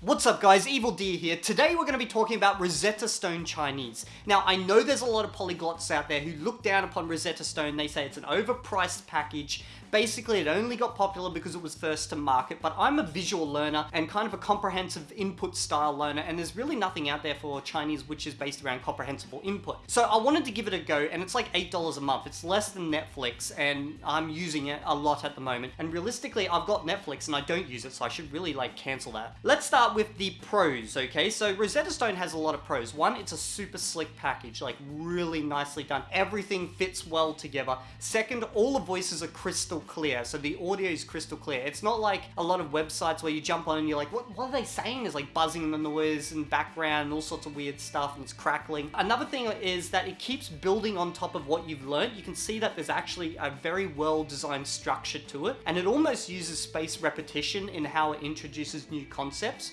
What's up guys, Evildea here. Today we're going to be talking about Rosetta Stone Chinese. Now I know there's a lot of polyglots out there who look down upon Rosetta Stone, they say it's an overpriced package, Basically, it only got popular because it was first to market, but I'm a visual learner and kind of a comprehensive input style learner, and there's really nothing out there for Chinese which is based around comprehensible input. So I wanted to give it a go, and it's like $8 a month. It's less than Netflix, and I'm using it a lot at the moment. And realistically, I've got Netflix and I don't use it, so I should really like cancel that. Let's start with the pros, okay? So Rosetta Stone has a lot of pros. One, it's a super slick package, like really nicely done. Everything fits well together. Second, all the voices are crystal clear. So the audio is crystal clear. It's not like a lot of websites where you jump on and you're like, what, what are they saying? There's like buzzing in the noise and background and all sorts of weird stuff and it's crackling. Another thing is that it keeps building on top of what you've learned. You can see that there's actually a very well designed structure to it. And it almost uses space repetition in how it introduces new concepts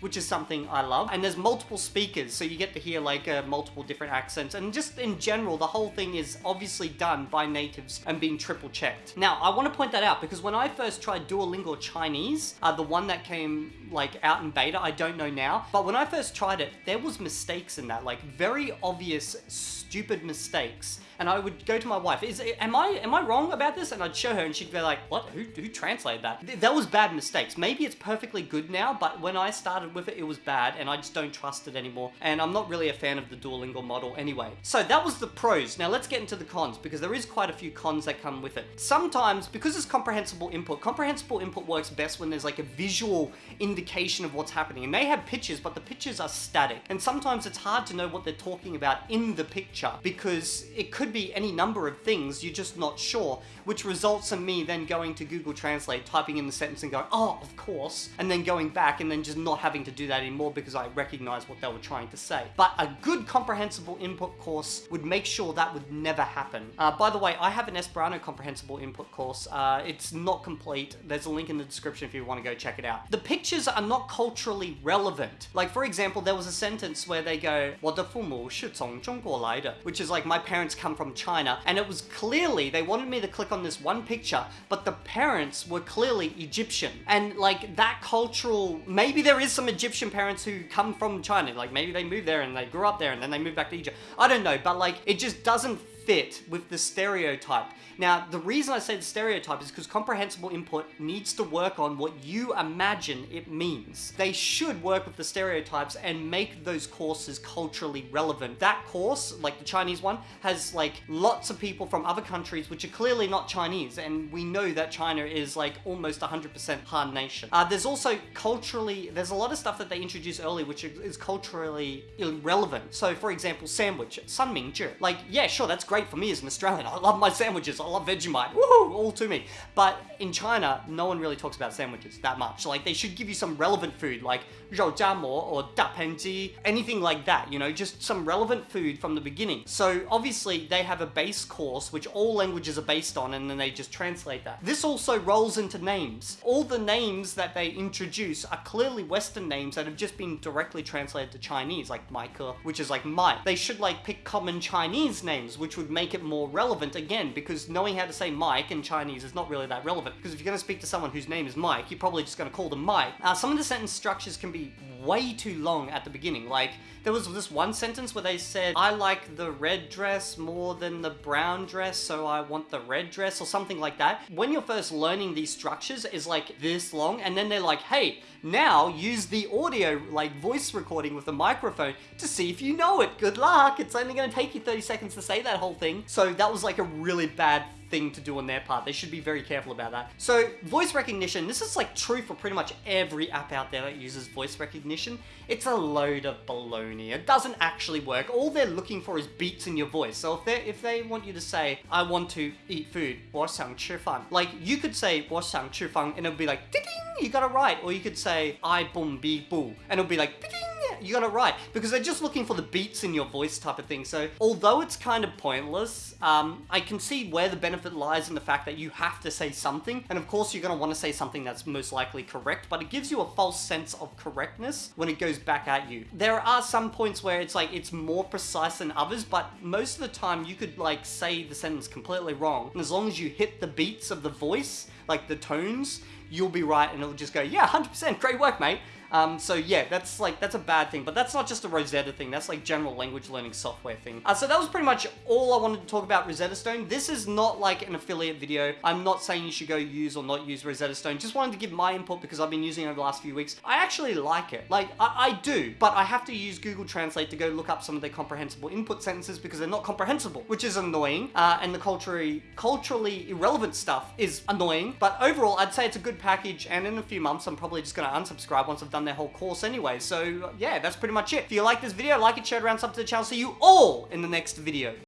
which is something I love. And there's multiple speakers, so you get to hear like uh, multiple different accents. And just in general, the whole thing is obviously done by natives and being triple checked. Now, I want to point that out because when I first tried Duolingo Chinese, uh, the one that came like out in beta, I don't know now, but when I first tried it, there was mistakes in that, like very obvious, stupid mistakes and I would go to my wife, is am I am I wrong about this? And I'd show her and she'd be like, what? Who, who translated that? That was bad mistakes. Maybe it's perfectly good now, but when I started with it, it was bad and I just don't trust it anymore. And I'm not really a fan of the Duolingo model anyway. So that was the pros. Now let's get into the cons because there is quite a few cons that come with it. Sometimes, because it's comprehensible input, comprehensible input works best when there's like a visual indication of what's happening. And they have pictures, but the pictures are static. And sometimes it's hard to know what they're talking about in the picture because it could could be any number of things, you're just not sure, which results in me then going to Google Translate, typing in the sentence and going, oh, of course, and then going back and then just not having to do that anymore because I recognize what they were trying to say. But a good comprehensible input course would make sure that would never happen. Uh, by the way, I have an Esperanto comprehensible input course. Uh, it's not complete. There's a link in the description if you want to go check it out. The pictures are not culturally relevant. Like, for example, there was a sentence where they go, 我的父母是从中国来的, which is like, my parents come from China, and it was clearly, they wanted me to click on this one picture, but the parents were clearly Egyptian. And like that cultural, maybe there is some Egyptian parents who come from China, like maybe they moved there and they grew up there and then they moved back to Egypt. I don't know, but like it just doesn't fit with the stereotype. Now, the reason I say the stereotype is because comprehensible input needs to work on what you imagine it means. They should work with the stereotypes and make those courses culturally relevant. That course, like the Chinese one, has like lots of people from other countries which are clearly not Chinese, and we know that China is like almost 100% Han nation. Uh, there's also culturally, there's a lot of stuff that they introduce early which is culturally irrelevant. So, for example, sandwich, sanmingzhi. Like, yeah, sure, that's great great for me as an Australian. I love my sandwiches. I love Vegemite. Woohoo, all to me. But in China, no one really talks about sandwiches that much. Like they should give you some relevant food like roujiamo or Da dapanji, anything like that, you know, just some relevant food from the beginning. So obviously they have a base course which all languages are based on and then they just translate that. This also rolls into names. All the names that they introduce are clearly Western names that have just been directly translated to Chinese, like Michael, which is like Mike. They should like pick common Chinese names, which would make it more relevant again, because knowing how to say Mike in Chinese is not really that relevant. Because if you're going to speak to someone whose name is Mike, you're probably just going to call them Mike. Uh, some of the sentence structures can be way too long at the beginning. Like, there was this one sentence where they said, I like the red dress more than the brown dress, so I want the red dress, or something like that. When you're first learning these structures is like this long, and then they're like, hey, now use the audio, like voice recording with the microphone to see if you know it. Good luck. It's only going to take you 30 seconds to say that whole thing. So that was like a really bad thing to do on their part. They should be very careful about that. So voice recognition, this is like true for pretty much every app out there that uses voice recognition. It's a load of baloney. It doesn't actually work. All they're looking for is beats in your voice. So if they if they want you to say, I want to eat food, 我想吃饭, like you could say 我想吃饭 and it'll be like, ding, you got it right. Or you could say, I boom be boo, and it'll be like, ding, you got it right. Because they're just looking for the beats in your voice type of thing. So although it's kind of pointless, um, I can see where the benefit lies in the fact that you have to say something. And of course you're going to want to say something that's most likely correct, but it gives you a false sense of correctness when it goes back at you. There are some points where it's like, it's more precise than others, but most of the time you could like say the sentence completely wrong. And as long as you hit the beats of the voice, like the tones, you'll be right and it'll just go, yeah, 100%, great work, mate. Um, so yeah, that's like, that's a bad thing, but that's not just a Rosetta thing, that's like general language learning software thing. Uh, so that was pretty much all I wanted to talk about Rosetta Stone. This is not like an affiliate video. I'm not saying you should go use or not use Rosetta Stone. Just wanted to give my input because I've been using it over the last few weeks. I actually like it. Like, I, I do, but I have to use Google Translate to go look up some of their comprehensible input sentences because they're not comprehensible, which is annoying. Uh, and the culturally, culturally irrelevant stuff is annoying. But overall, I'd say it's a good package. And in a few months, I'm probably just going to unsubscribe once I've done their whole course anyway. So yeah, that's pretty much it. If you like this video, like it, share it around, sub to the channel. See you all in the next video.